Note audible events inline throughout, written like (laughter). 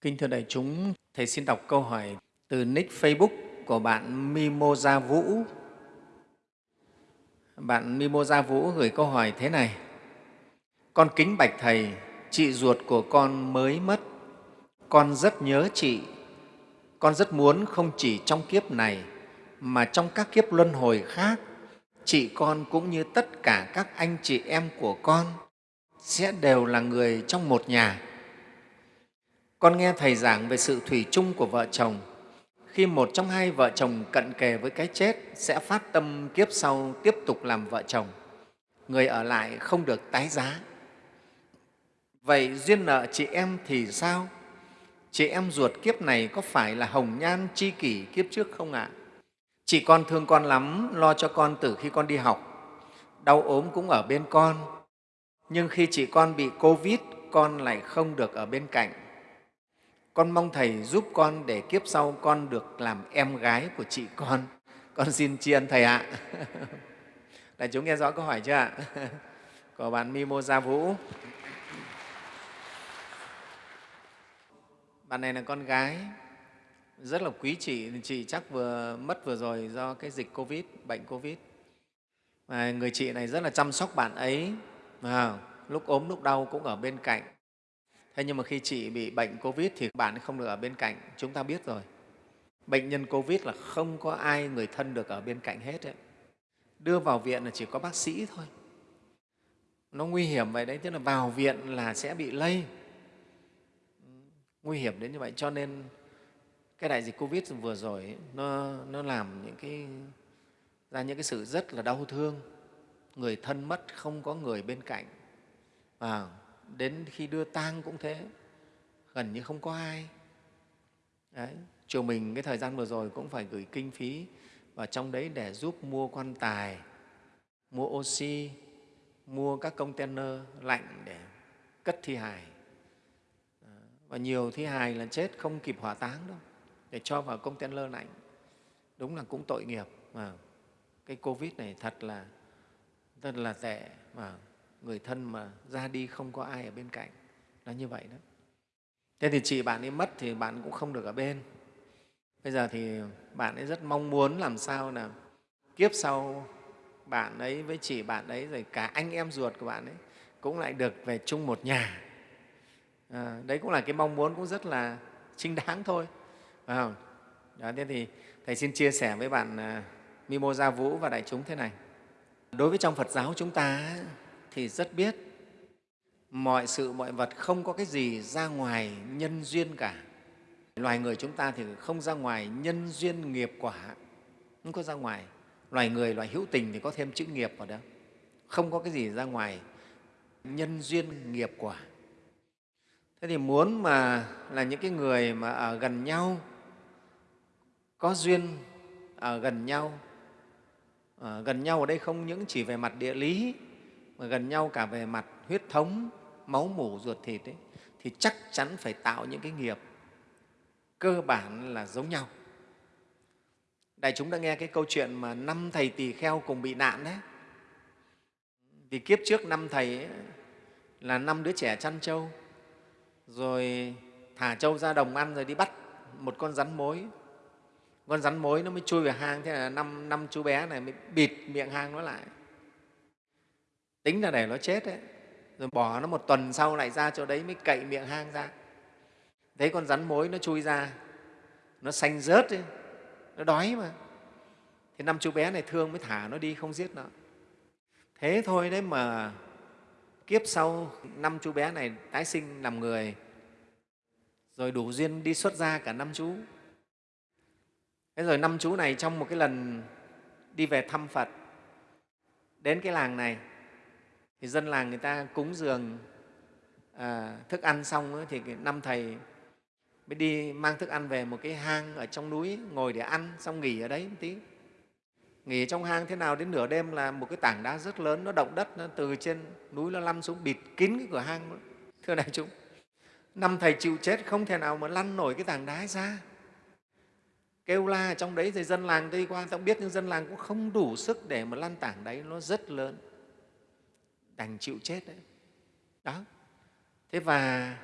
Kính thưa đại chúng, Thầy xin đọc câu hỏi từ nick Facebook của bạn Mimosa Vũ. Bạn Mimosa Vũ gửi câu hỏi thế này. Con kính bạch Thầy, chị ruột của con mới mất. Con rất nhớ chị. Con rất muốn không chỉ trong kiếp này mà trong các kiếp luân hồi khác, chị con cũng như tất cả các anh chị em của con sẽ đều là người trong một nhà con nghe Thầy giảng về sự thủy chung của vợ chồng. Khi một trong hai vợ chồng cận kề với cái chết sẽ phát tâm kiếp sau tiếp tục làm vợ chồng. Người ở lại không được tái giá. Vậy duyên nợ chị em thì sao? Chị em ruột kiếp này có phải là hồng nhan chi kỷ kiếp trước không ạ? À? Chị con thương con lắm, lo cho con từ khi con đi học. Đau ốm cũng ở bên con. Nhưng khi chị con bị Covid, con lại không được ở bên cạnh con mong Thầy giúp con để kiếp sau con được làm em gái của chị con. Con xin tri ân Thầy ạ. (laughs) Đại chúng nghe rõ câu hỏi chưa ạ? (laughs) Của bạn Mimosa Vũ. Bạn này là con gái, rất là quý chị. Chị chắc vừa mất vừa rồi do cái dịch Covid, bệnh Covid. Và người chị này rất là chăm sóc bạn ấy, à, lúc ốm, lúc đau cũng ở bên cạnh Thế nhưng mà khi chị bị bệnh Covid thì bạn không được ở bên cạnh, chúng ta biết rồi. Bệnh nhân Covid là không có ai người thân được ở bên cạnh hết. Ấy. Đưa vào viện là chỉ có bác sĩ thôi. Nó nguy hiểm vậy đấy, tức là vào viện là sẽ bị lây. Nguy hiểm đến như vậy, cho nên cái đại dịch Covid vừa rồi ấy, nó, nó làm những cái, ra những cái sự rất là đau thương. Người thân mất, không có người bên cạnh. À, đến khi đưa tang cũng thế, gần như không có ai. Đấy. chùa mình cái thời gian vừa rồi cũng phải gửi kinh phí vào trong đấy để giúp mua quan tài, mua oxy, mua các container lạnh để cất thi hài. Và nhiều thi hài là chết không kịp hỏa táng đâu, để cho vào container lạnh. Đúng là cũng tội nghiệp mà. Cái covid này thật là thật là tệ mà người thân mà ra đi không có ai ở bên cạnh. Là như vậy đó. Thế thì chị bạn ấy mất thì bạn cũng không được ở bên. Bây giờ thì bạn ấy rất mong muốn làm sao là kiếp sau bạn ấy với chị bạn ấy rồi cả anh em ruột của bạn ấy cũng lại được về chung một nhà. À, đấy cũng là cái mong muốn cũng rất là chính đáng thôi. Phải không? Đó, thế thì thầy xin chia sẻ với bạn uh, Mimosa Vũ và đại chúng thế này. Đối với trong Phật giáo chúng ta thì rất biết mọi sự, mọi vật không có cái gì ra ngoài nhân duyên cả. Loài người chúng ta thì không ra ngoài nhân duyên nghiệp quả, không có ra ngoài. Loài người, loài hữu tình thì có thêm chữ nghiệp vào đó. Không có cái gì ra ngoài nhân duyên nghiệp quả. Thế thì muốn mà là những cái người mà ở gần nhau, có duyên ở gần nhau, ở gần nhau ở đây không những chỉ về mặt địa lý mà gần nhau cả về mặt huyết thống, máu mủ, ruột thịt ấy, thì chắc chắn phải tạo những cái nghiệp cơ bản là giống nhau. Đại chúng đã nghe cái câu chuyện mà năm thầy tỳ kheo cùng bị nạn đấy. Vì kiếp trước năm thầy ấy, là năm đứa trẻ chăn trâu, rồi thả trâu ra đồng ăn rồi đi bắt một con rắn mối. Con rắn mối nó mới chui vào hang, thế là năm, năm chú bé này mới bịt miệng hang nó lại tính là để nó chết đấy. Rồi bỏ nó một tuần sau lại ra chỗ đấy mới cậy miệng hang ra. Thấy con rắn mối nó chui ra, nó xanh rớt đi nó đói mà. Thì năm chú bé này thương mới thả nó đi, không giết nó. Thế thôi đấy mà kiếp sau năm chú bé này tái sinh làm người, rồi đủ duyên đi xuất gia cả năm chú. Thế rồi năm chú này trong một cái lần đi về thăm phật, đến cái làng này thì dân làng người ta cúng dường à, thức ăn xong ấy, thì năm thầy mới đi mang thức ăn về một cái hang ở trong núi ngồi để ăn xong nghỉ ở đấy một tí. Nghỉ trong hang thế nào đến nửa đêm là một cái tảng đá rất lớn nó động đất nó từ trên núi nó lăn xuống bịt kín cái cửa hang đó. (laughs) thưa đại chúng năm thầy chịu chết không thể nào mà lăn nổi cái tảng đá ra. Kêu la ở trong đấy thì dân làng đi qua tao biết nhưng dân làng cũng không đủ sức để mà lăn tảng đấy nó rất lớn đành chịu chết đấy. Đó. Thế và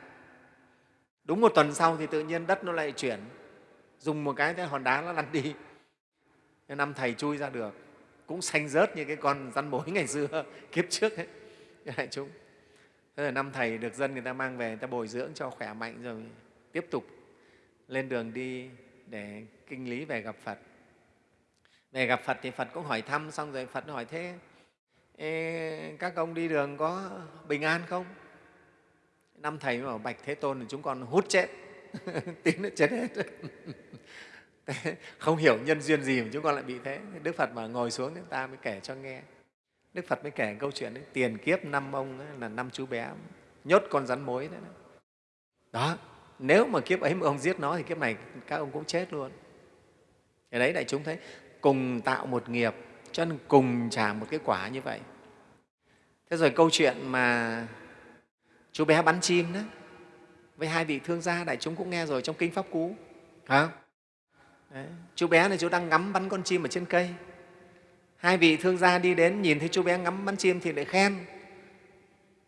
đúng một tuần sau thì tự nhiên đất nó lại chuyển. Dùng một cái cái hòn đá nó lăn đi. Năm thầy chui ra được. Cũng xanh rớt như cái con rắn mối ngày xưa, (laughs) kiếp trước ấy. Đại chúng. Thế là năm thầy được dân người ta mang về, người ta bồi dưỡng cho khỏe mạnh rồi tiếp tục lên đường đi để kinh lý về gặp phật. Về gặp phật thì phật cũng hỏi thăm, xong rồi phật hỏi thế Ê, các ông đi đường có bình an không? Năm thầy bảo bạch thế tôn thì chúng con hút chết. (laughs) Tiếng nó chết hết. (laughs) Không hiểu nhân duyên gì mà chúng con lại bị thế. Đức phật mà ngồi xuống chúng ta mới kể cho nghe. Đức phật mới kể câu chuyện đấy. Tiền kiếp năm ông ấy, là năm chú bé nhốt con rắn mối đấy đó. Nếu mà kiếp ấy mà ông giết nó thì kiếp này các ông cũng chết luôn. Thì đấy đại chúng thấy cùng tạo một nghiệp cho nên cùng trả một cái quả như vậy. Thế rồi câu chuyện mà chú bé bắn chim đó với hai vị thương gia đại chúng cũng nghe rồi trong kinh pháp cú hả Đấy. chú bé này chú đang ngắm bắn con chim ở trên cây. Hai vị thương gia đi đến nhìn thấy chú bé ngắm bắn chim thì lại khen.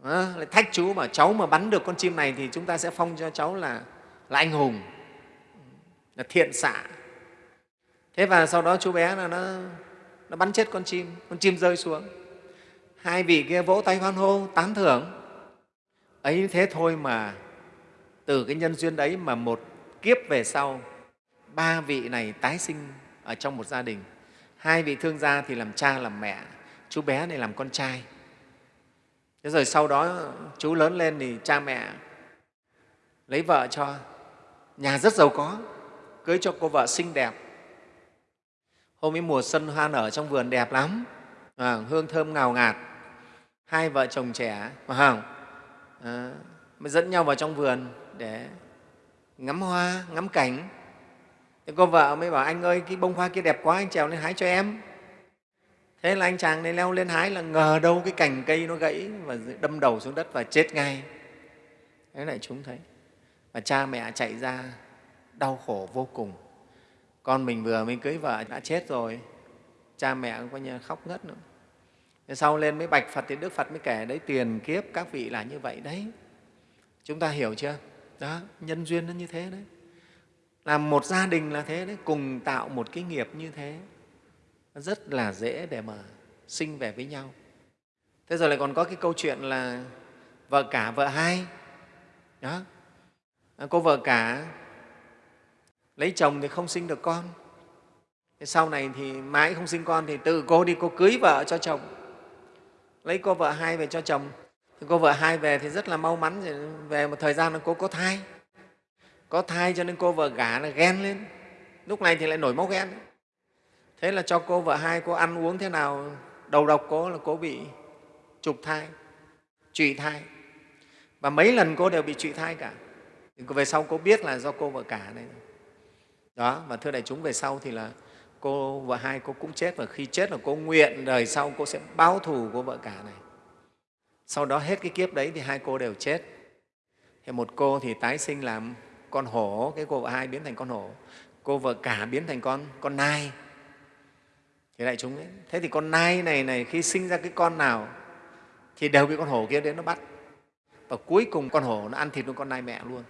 À, lại thách chú mà cháu mà bắn được con chim này thì chúng ta sẽ phong cho cháu là, là anh hùng là thiện xạ. Thế và sau đó chú bé là nó, nó bắn chết con chim con chim rơi xuống. Hai vị kia vỗ tay hoan hô, tán thưởng. Ấy thế thôi mà, từ cái nhân duyên đấy mà một kiếp về sau, ba vị này tái sinh ở trong một gia đình. Hai vị thương gia thì làm cha, làm mẹ, chú bé này làm con trai. Thế rồi sau đó, chú lớn lên thì cha mẹ lấy vợ cho. Nhà rất giàu có, cưới cho cô vợ xinh đẹp hôm ấy mùa xuân hoa nở trong vườn đẹp lắm. À, hương thơm ngào ngạt. Hai vợ chồng trẻ mà không? À, mới dẫn nhau vào trong vườn để ngắm hoa ngắm cảnh. Thế cô vợ mới bảo anh ơi cái bông hoa kia đẹp quá anh trèo lên hái cho em. Thế là anh chàng này leo lên hái là ngờ đâu cái cành cây nó gãy và đâm đầu xuống đất và chết ngay. Thế lại chúng thấy và cha mẹ chạy ra đau khổ vô cùng con mình vừa mới cưới vợ đã chết rồi. Cha mẹ cũng coi như khóc ngất nữa. Thế sau lên mới bạch phật thì đức phật mới kể, đấy, tiền kiếp các vị là như vậy đấy. Chúng ta hiểu chưa? Đó, nhân duyên nó như thế đấy. Làm một gia đình là thế đấy, cùng tạo một cái nghiệp như thế. Rất là dễ để mà sinh về với nhau. Thế rồi lại còn có cái câu chuyện là vợ cả vợ hai. Đó. Cô vợ cả lấy chồng thì không sinh được con. Sau này thì mãi không sinh con thì tự cô đi cô cưới vợ cho chồng. Lấy cô vợ hai về cho chồng. Thì cô vợ hai về thì rất là mau mắn về một thời gian là cô có thai. Có thai cho nên cô vợ gả là ghen lên. Lúc này thì lại nổi máu ghen. Thế là cho cô vợ hai cô ăn uống thế nào, đầu độc cô là cô bị trục thai, trụy thai. Và mấy lần cô đều bị trụy thai cả. Về sau cô biết là do cô vợ cả này đó và thưa đại chúng, về sau thì là cô vợ hai cô cũng chết, và khi chết là cô nguyện đời sau cô sẽ báo thù cô vợ cả này. Sau đó hết cái kiếp đấy thì hai cô đều chết. Thì một cô thì tái sinh làm con hổ, cái cô vợ hai biến thành con hổ, cô vợ cả biến thành con con nai. Thì đại chúng ấy. thế thì con nai này này, khi sinh ra cái con nào thì đều bị con hổ kia đến nó bắt. Và cuối cùng con hổ nó ăn thịt luôn con nai mẹ luôn.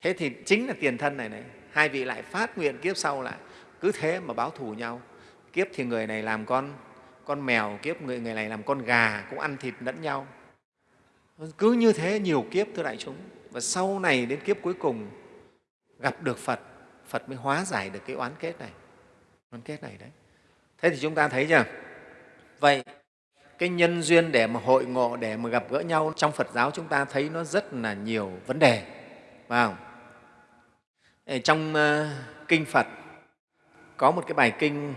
Thế thì chính là tiền thân này này hai vị lại phát nguyện kiếp sau lại cứ thế mà báo thù nhau. Kiếp thì người này làm con con mèo, kiếp người người này làm con gà, cũng ăn thịt lẫn nhau. Cứ như thế nhiều kiếp thưa đại chúng. Và sau này đến kiếp cuối cùng, gặp được phật phật mới hóa giải được cái oán kết này. Oán kết này đấy. Thế thì chúng ta thấy chưa? Vậy, cái nhân duyên để mà hội ngộ, để mà gặp gỡ nhau trong phật giáo chúng ta thấy nó rất là nhiều vấn đề, phải không? Ờ, trong ờ, kinh phật có một cái bài kinh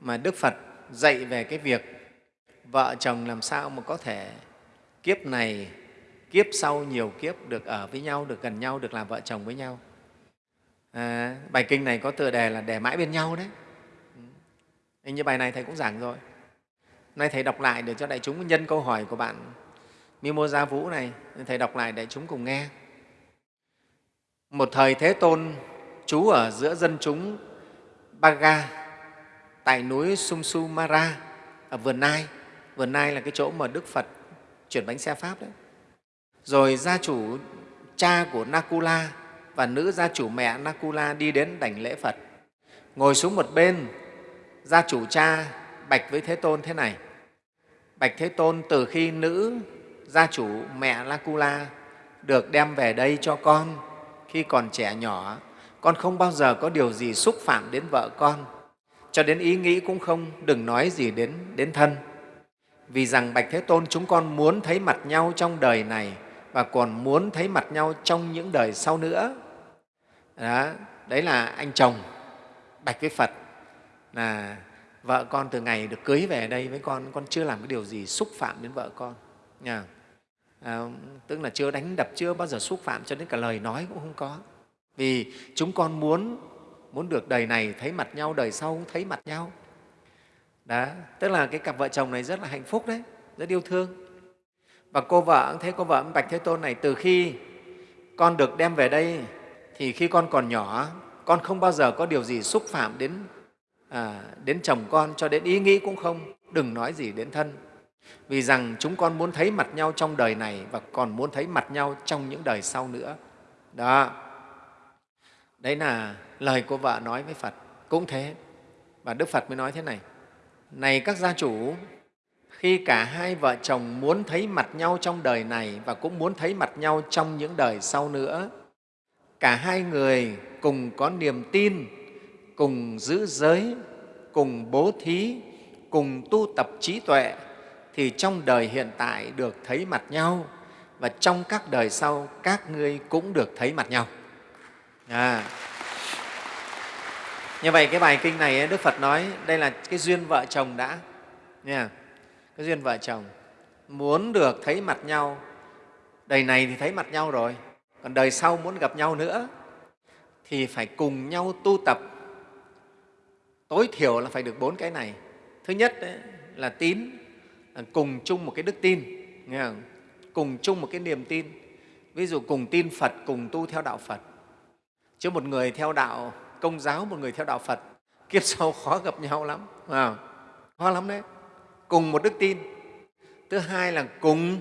mà đức phật dạy về cái việc vợ chồng làm sao mà có thể kiếp này kiếp sau nhiều kiếp được ở với nhau được gần nhau được làm vợ chồng với nhau. À, bài kinh này có tựa đề là để mãi bên nhau đấy. Ừ. Hình như bài này thầy cũng giảng rồi. Nay thầy đọc lại để cho đại chúng nhân câu hỏi của bạn mimosa vũ này thầy đọc lại để chúng cùng nghe một thời thế tôn trú ở giữa dân chúng baga tại núi sumsumara ở vườn nai vườn nai là cái chỗ mà đức phật chuyển bánh xe pháp đấy rồi gia chủ cha của Nakula và nữ gia chủ mẹ Nakula đi đến đảnh lễ Phật. Ngồi xuống một bên, gia chủ cha bạch với Thế Tôn thế này. Bạch Thế Tôn, từ khi nữ gia chủ mẹ Nakula được đem về đây cho con khi còn trẻ nhỏ, con không bao giờ có điều gì xúc phạm đến vợ con, cho đến ý nghĩ cũng không, đừng nói gì đến, đến thân. Vì rằng Bạch Thế Tôn chúng con muốn thấy mặt nhau trong đời này và còn muốn thấy mặt nhau trong những đời sau nữa. Đó, đấy là anh chồng bạch với Phật là vợ con từ ngày được cưới về đây với con, con chưa làm cái điều gì xúc phạm đến vợ con. Nha. À, tức là chưa đánh đập, chưa bao giờ xúc phạm cho đến cả lời nói cũng không có. Vì chúng con muốn muốn được đời này thấy mặt nhau, đời sau cũng thấy mặt nhau. Đó, tức là cái cặp vợ chồng này rất là hạnh phúc đấy, rất yêu thương. Và cô vợ thế, cô vợ Bạch Thế Tôn này từ khi con được đem về đây thì khi con còn nhỏ, con không bao giờ có điều gì xúc phạm đến, à, đến chồng con, cho đến ý nghĩ cũng không, đừng nói gì đến thân. Vì rằng chúng con muốn thấy mặt nhau trong đời này và còn muốn thấy mặt nhau trong những đời sau nữa. Đó, đấy là lời của vợ nói với Phật, cũng thế. Và Đức Phật mới nói thế này, này các gia chủ, khi cả hai vợ chồng muốn thấy mặt nhau trong đời này và cũng muốn thấy mặt nhau trong những đời sau nữa, cả hai người cùng có niềm tin, cùng giữ giới, cùng bố thí, cùng tu tập trí tuệ, thì trong đời hiện tại được thấy mặt nhau và trong các đời sau các ngươi cũng được thấy mặt nhau. À. Như vậy cái bài kinh này Đức Phật nói đây là cái duyên vợ chồng đã. Nha. Cái duyên vợ chồng muốn được thấy mặt nhau, đời này thì thấy mặt nhau rồi, còn đời sau muốn gặp nhau nữa thì phải cùng nhau tu tập. Tối thiểu là phải được bốn cái này. Thứ nhất đấy, là tín, Ờ, cùng chung một cái đức tin, nghe không? cùng chung một cái niềm tin. Ví dụ cùng tin Phật, cùng tu theo đạo Phật. Chứ một người theo đạo công giáo, một người theo đạo Phật, kiếp sau khó gặp nhau lắm. À, khó lắm đấy. Cùng một đức tin. Thứ hai là cùng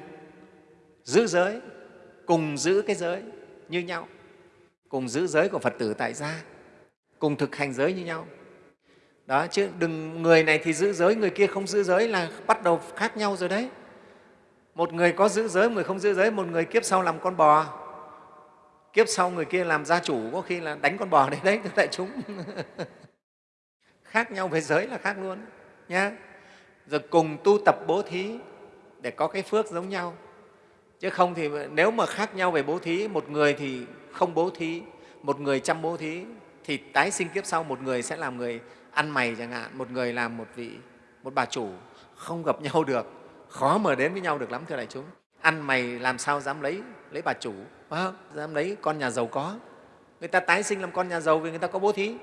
giữ giới, cùng giữ cái giới như nhau cùng giữ giới của Phật tử tại gia, cùng thực hành giới như nhau. Đó, chứ đừng người này thì giữ giới, người kia không giữ giới là bắt đầu khác nhau rồi đấy. Một người có giữ giới, một người không giữ giới, một người kiếp sau làm con bò, kiếp sau người kia làm gia chủ, có khi là đánh con bò đấy đấy, tại chúng. (laughs) khác nhau về giới là khác luôn nhá. Rồi cùng tu tập bố thí để có cái phước giống nhau. Chứ không thì nếu mà khác nhau về bố thí, một người thì không bố thí, một người chăm bố thí thì tái sinh kiếp sau một người sẽ làm người ăn mày chẳng hạn, một người làm một vị một bà chủ không gặp nhau được, khó mà đến với nhau được lắm thưa đại chúng. Ăn mày làm sao dám lấy lấy bà chủ, phải không? Dám lấy con nhà giàu có. Người ta tái sinh làm con nhà giàu vì người ta có bố thí.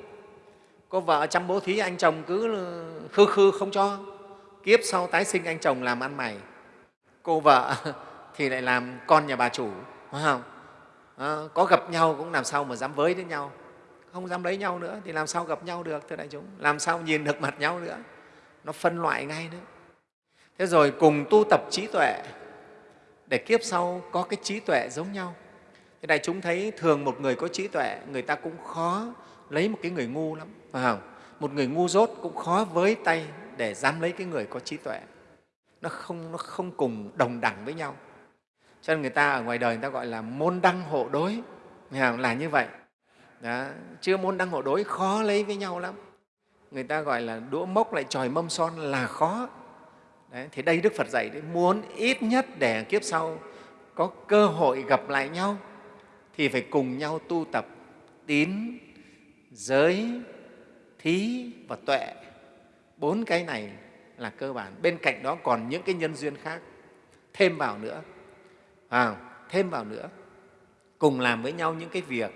Có vợ chăm bố thí, anh chồng cứ khư khư không cho. Kiếp sau tái sinh anh chồng làm ăn mày. Cô vợ (laughs) thì lại làm con nhà bà chủ, phải không? à, có gặp nhau cũng làm sao mà dám với đến nhau không dám lấy nhau nữa thì làm sao gặp nhau được thưa đại chúng? Làm sao nhìn được mặt nhau nữa? Nó phân loại ngay nữa thế rồi cùng tu tập trí tuệ để kiếp sau có cái trí tuệ giống nhau. Thế đại chúng thấy thường một người có trí tuệ người ta cũng khó lấy một cái người ngu lắm phải không? Một người ngu dốt cũng khó với tay để dám lấy cái người có trí tuệ. Nó không, nó không cùng đồng đẳng với nhau. Cho nên người ta ở ngoài đời người ta gọi là môn đăng hộ đối. Là như vậy đó. chưa môn đăng hộ đối khó lấy với nhau lắm. Người ta gọi là đũa mốc lại tròi mâm son là khó. Đấy, thì đây đức phật dạy đấy muốn ít nhất để kiếp sau có cơ hội gặp lại nhau thì phải cùng nhau tu tập tín giới thí và tuệ. Bốn cái này là cơ bản. Bên cạnh đó còn những cái nhân duyên khác. Thêm vào nữa à, thêm vào nữa cùng làm với nhau những cái việc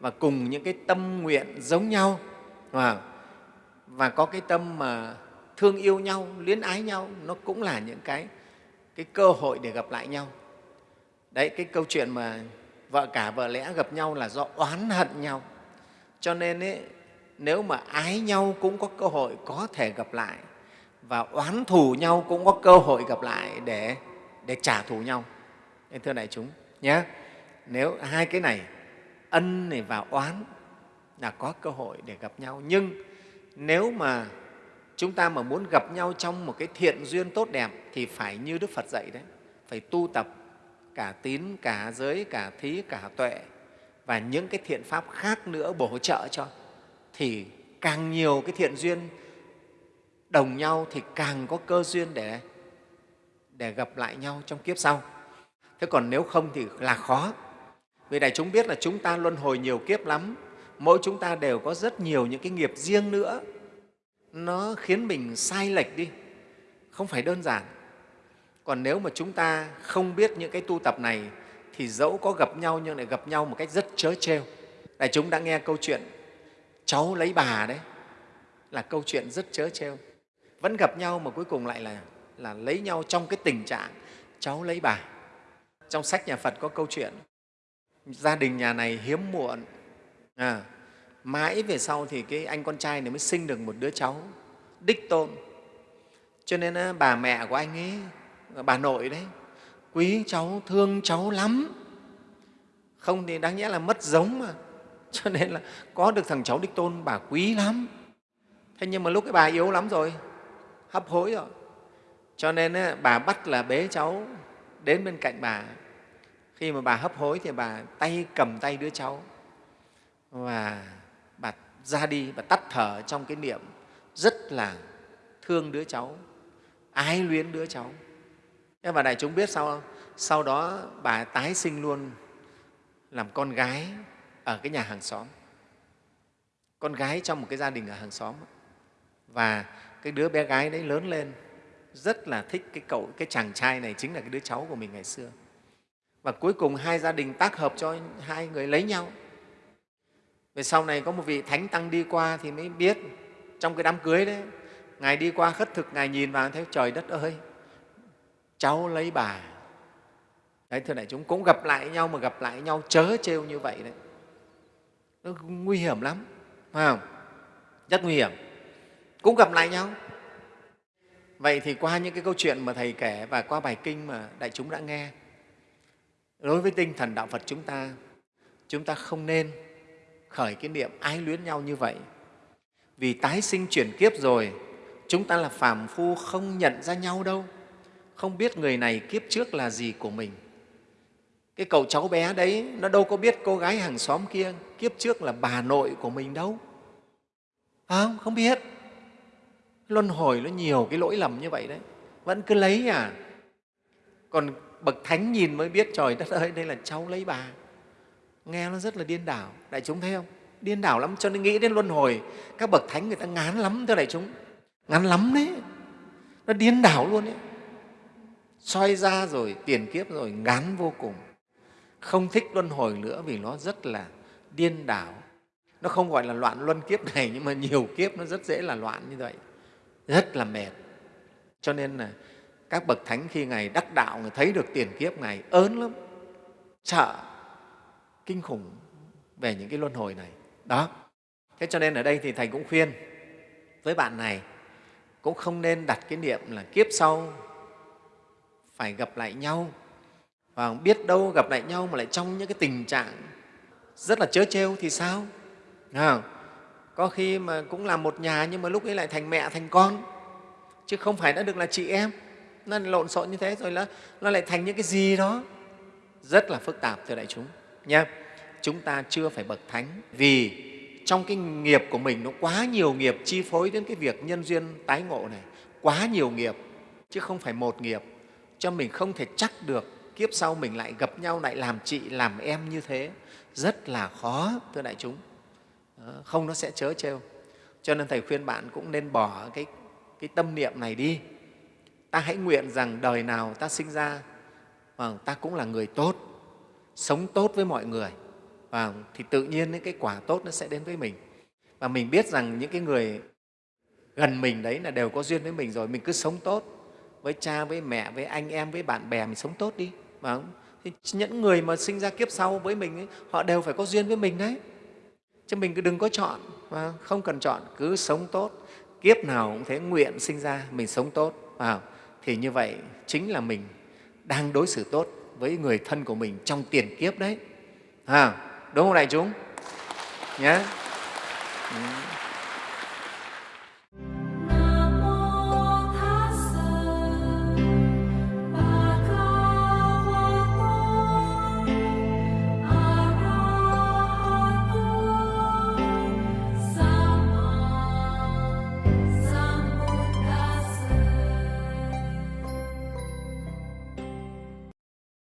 và cùng những cái tâm nguyện giống nhau và có cái tâm mà thương yêu nhau luyến ái nhau nó cũng là những cái cái cơ hội để gặp lại nhau. Đấy cái câu chuyện mà vợ cả vợ lẽ gặp nhau là do oán hận nhau. Cho nên ấy, nếu mà ái nhau cũng có cơ hội có thể gặp lại và oán thù nhau cũng có cơ hội gặp lại để để trả thù nhau. Thưa đại chúng nhé nếu hai cái này ân này và oán là có cơ hội để gặp nhau. Nhưng nếu mà chúng ta mà muốn gặp nhau trong một cái thiện duyên tốt đẹp thì phải như đức phật dạy đấy, phải tu tập cả tín, cả giới, cả thí, cả tuệ và những cái thiện pháp khác nữa bổ trợ cho, thì càng nhiều cái thiện duyên đồng nhau thì càng có cơ duyên để để gặp lại nhau trong kiếp sau. Thế còn nếu không thì là khó vì đại chúng biết là chúng ta luân hồi nhiều kiếp lắm. Mỗi chúng ta đều có rất nhiều những cái nghiệp riêng nữa. Nó khiến mình sai lệch đi. Không phải đơn giản. Còn nếu mà chúng ta không biết những cái tu tập này thì dẫu có gặp nhau nhưng lại gặp nhau một cách rất chớ trêu. Đại chúng đã nghe câu chuyện cháu lấy bà đấy. Là câu chuyện rất chớ trêu. Vẫn gặp nhau mà cuối cùng lại là, là lấy nhau trong cái tình trạng cháu lấy bà. Trong sách nhà phật có câu chuyện gia đình nhà này hiếm muộn. À, mãi về sau thì cái anh con trai này mới sinh được một đứa cháu đích tôn. Cho nên bà mẹ của anh ấy bà nội đấy quý cháu thương cháu lắm. Không thì đáng nhẽ là mất giống mà. (laughs) Cho nên là có được thằng cháu đích tôn bà quý lắm. Thế nhưng mà lúc cái bà yếu lắm rồi hấp hối rồi. Cho nên bà bắt là bế cháu đến bên cạnh bà khi mà bà hấp hối thì bà tay cầm tay đứa cháu và bà ra đi và tắt thở trong cái niệm rất là thương đứa cháu, ái luyến đứa cháu. Thế mà đại chúng biết sao không? sau đó bà tái sinh luôn làm con gái ở cái nhà hàng xóm. Con gái trong một cái gia đình ở hàng xóm. Và cái đứa bé gái đấy lớn lên, rất là thích cái cậu, cái chàng trai này chính là cái đứa cháu của mình ngày xưa và cuối cùng hai gia đình tác hợp cho hai người lấy nhau. Về sau này có một vị thánh tăng đi qua thì mới biết, trong cái đám cưới đấy, ngài đi qua khất thực, ngài nhìn vào, thấy trời đất ơi, cháu lấy bà. Đấy, thưa đại chúng, cũng gặp lại nhau mà gặp lại nhau chớ trêu như vậy đấy. Nó nguy hiểm lắm, phải không? Rất nguy hiểm. Cũng gặp lại nhau. Vậy thì qua những cái câu chuyện mà thầy kể và qua bài kinh mà đại chúng đã nghe đối với tinh thần đạo phật chúng ta chúng ta không nên khởi cái niệm ái luyến nhau như vậy. Vì tái sinh chuyển kiếp rồi, chúng ta là phàm phu không nhận ra nhau đâu. Không biết người này kiếp trước là gì của mình. Cái cậu cháu bé đấy, nó đâu có biết cô gái hàng xóm kia kiếp trước là bà nội của mình đâu. Không không biết. Luân hồi nó nhiều cái lỗi lầm như vậy đấy. Vẫn cứ lấy à. Còn bậc thánh nhìn mới biết, trời đất ơi, đây là cháu lấy bà. Nghe nó rất là điên đảo. Đại chúng thấy không? Điên đảo lắm, cho nên nghĩ đến luân hồi, các bậc thánh người ta ngán lắm thưa đại chúng. Ngán lắm đấy. Nó điên đảo luôn đấy soi ra rồi, tiền kiếp rồi, ngán vô cùng. Không thích luân hồi nữa vì nó rất là điên đảo. Nó không gọi là loạn luân kiếp này, nhưng mà nhiều kiếp nó rất dễ là loạn như vậy. Rất là mệt. Cho nên là các bậc thánh khi ngài đắc đạo người thấy được tiền kiếp ngài ớn lắm sợ kinh khủng về những cái luân hồi này. Đó. Thế cho nên ở đây thì thầy cũng khuyên với bạn này cũng không nên đặt cái niệm là kiếp sau phải gặp lại nhau. Và biết đâu gặp lại nhau mà lại trong những cái tình trạng rất là chớ trêu thì sao? À, có khi mà cũng là một nhà nhưng mà lúc ấy lại thành mẹ thành con chứ không phải đã được là chị em nó lộn xộn như thế rồi nó, nó lại thành những cái gì đó. Rất là phức tạp thưa đại chúng. Nha chúng ta chưa phải bậc thánh vì trong cái nghiệp của mình nó quá nhiều nghiệp chi phối đến cái việc nhân duyên tái ngộ này. Quá nhiều nghiệp chứ không phải một nghiệp. Cho mình không thể chắc được kiếp sau mình lại gặp nhau lại làm chị làm em như thế. Rất là khó thưa đại chúng. Ờ, không nó sẽ chớ trêu. Cho nên thầy khuyên bạn cũng nên bỏ cái, cái tâm niệm này đi ta hãy nguyện rằng đời nào ta sinh ra và ta cũng là người tốt sống tốt với mọi người. Và thì tự nhiên những cái quả tốt nó sẽ đến với mình. Và mình biết rằng những cái người gần mình đấy là đều có duyên với mình rồi mình cứ sống tốt với cha với mẹ với anh em với bạn bè mình sống tốt đi. Vâng, mà những người mà sinh ra kiếp sau với mình ấy, họ đều phải có duyên với mình đấy. Chứ mình cứ đừng có chọn và không cần chọn cứ sống tốt. Kiếp nào cũng thế nguyện sinh ra mình sống tốt. Vào thì như vậy chính là mình đang đối xử tốt với người thân của mình trong tiền kiếp đấy. À, đúng không đại chúng? Nhé. Ừ.